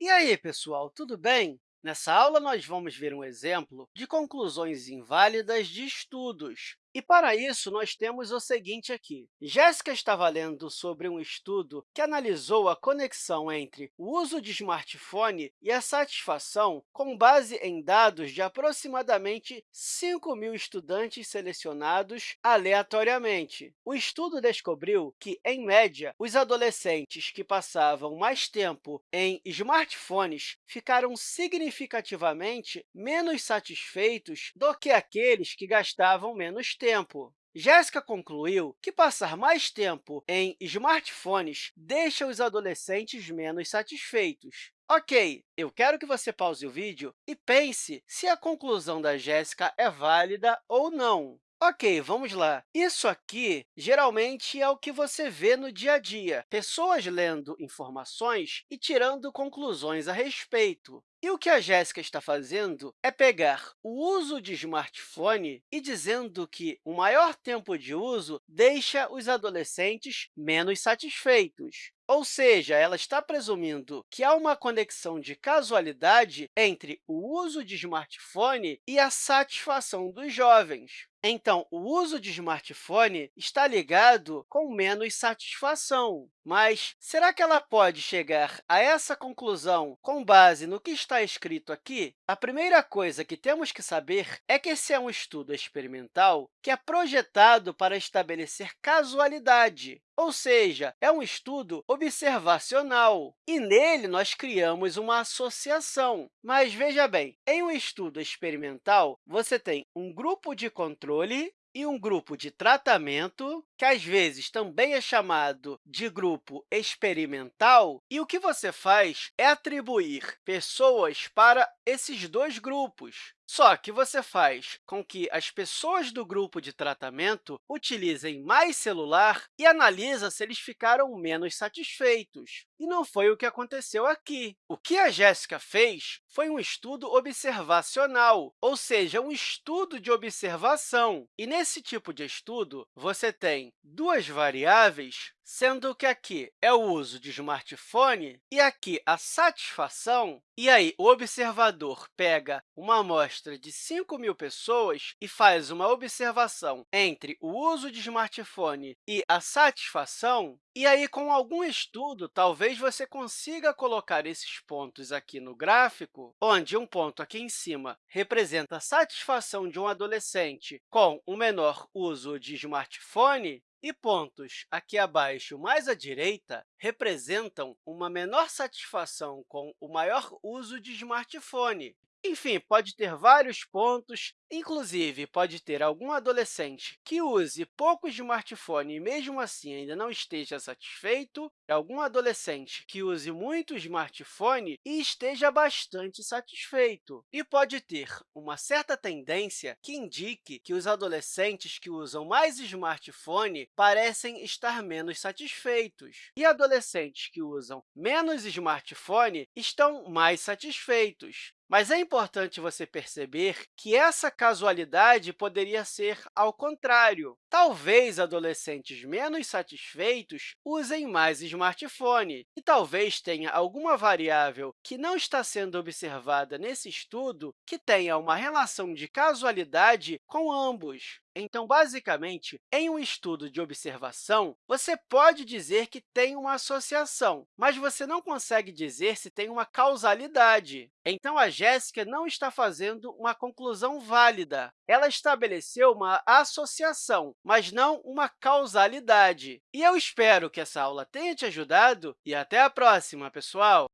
E aí, pessoal, tudo bem? Nessa aula, nós vamos ver um exemplo de conclusões inválidas de estudos. E, para isso, nós temos o seguinte aqui. Jéssica estava lendo sobre um estudo que analisou a conexão entre o uso de smartphone e a satisfação com base em dados de aproximadamente 5 mil estudantes selecionados aleatoriamente. O estudo descobriu que, em média, os adolescentes que passavam mais tempo em smartphones ficaram significativamente menos satisfeitos do que aqueles que gastavam menos tempo. Jéssica concluiu que passar mais tempo em smartphones deixa os adolescentes menos satisfeitos. Ok, eu quero que você pause o vídeo e pense se a conclusão da Jéssica é válida ou não. Ok, vamos lá. Isso aqui, geralmente, é o que você vê no dia a dia, pessoas lendo informações e tirando conclusões a respeito. E o que a Jéssica está fazendo é pegar o uso de smartphone e dizendo que o maior tempo de uso deixa os adolescentes menos satisfeitos. Ou seja, ela está presumindo que há uma conexão de casualidade entre o uso de smartphone e a satisfação dos jovens. Então, o uso de smartphone está ligado com menos satisfação. Mas será que ela pode chegar a essa conclusão com base no que está escrito aqui? A primeira coisa que temos que saber é que esse é um estudo experimental que é projetado para estabelecer casualidade, ou seja, é um estudo observacional, e nele nós criamos uma associação. Mas veja bem, em um estudo experimental, você tem um grupo de controle e um grupo de tratamento, que às vezes também é chamado de grupo experimental, e o que você faz é atribuir pessoas para esses dois grupos. Só que você faz com que as pessoas do grupo de tratamento utilizem mais celular e analisa se eles ficaram menos satisfeitos. E não foi o que aconteceu aqui. O que a Jéssica fez foi um estudo observacional, ou seja, um estudo de observação. E nesse tipo de estudo, você tem duas variáveis sendo que aqui é o uso de smartphone e aqui a satisfação. E aí, o observador pega uma amostra de 5 mil pessoas e faz uma observação entre o uso de smartphone e a satisfação. E aí, com algum estudo, talvez você consiga colocar esses pontos aqui no gráfico, onde um ponto aqui em cima representa a satisfação de um adolescente com o menor uso de smartphone, e pontos aqui abaixo, mais à direita, representam uma menor satisfação com o maior uso de smartphone. Enfim, pode ter vários pontos, inclusive pode ter algum adolescente que use pouco smartphone e, mesmo assim, ainda não esteja satisfeito, algum adolescente que use muito smartphone e esteja bastante satisfeito. E pode ter uma certa tendência que indique que os adolescentes que usam mais smartphone parecem estar menos satisfeitos, e adolescentes que usam menos smartphone estão mais satisfeitos. Mas é importante você perceber que essa casualidade poderia ser ao contrário. Talvez adolescentes menos satisfeitos usem mais smartphone, e talvez tenha alguma variável que não está sendo observada nesse estudo que tenha uma relação de casualidade com ambos. Então, basicamente, em um estudo de observação, você pode dizer que tem uma associação, mas você não consegue dizer se tem uma causalidade. Então, a Jéssica não está fazendo uma conclusão válida. Ela estabeleceu uma associação, mas não uma causalidade. E eu espero que essa aula tenha te ajudado e até a próxima, pessoal!